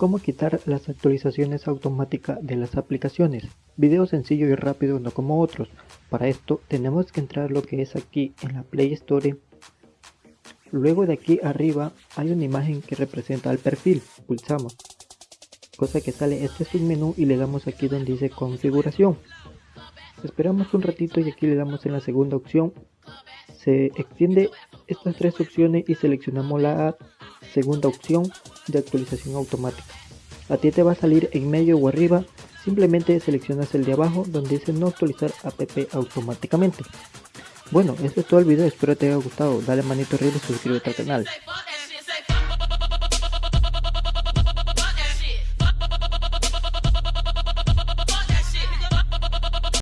Cómo quitar las actualizaciones automáticas de las aplicaciones. Video sencillo y rápido no como otros. Para esto tenemos que entrar lo que es aquí en la Play Store. Luego de aquí arriba hay una imagen que representa el perfil. Pulsamos. Cosa que sale este es un menú y le damos aquí donde dice configuración. Esperamos un ratito y aquí le damos en la segunda opción. Se extiende estas tres opciones y seleccionamos la segunda opción de actualización automática. A ti te va a salir en medio o arriba, simplemente seleccionas el de abajo donde dice no actualizar app automáticamente. Bueno, esto es todo el video, espero te haya gustado, dale manito arriba y suscríbete al canal.